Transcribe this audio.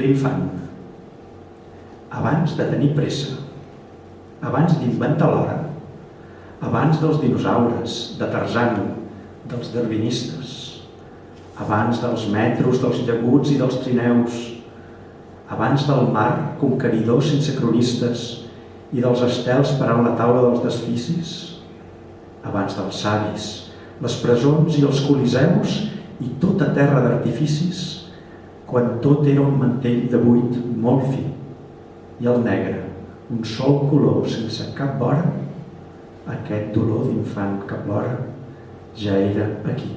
L'infant, abans de tenir pressa, abans d'inventar l'hora, abans dels dinosaures, de Tarzan, dels darwinistes, abans dels metros, dels llaguts i dels trineus, abans del mar conqueridor sense cronistes i dels estels parant la taula dels desficis, abans dels savis, les presons i els coliseus i tota terra d'artificis, quan tot era un mantell de buit molt fi i el negre, un sol color sense cap vora, aquest dolor d'infant que plora ja era aquí.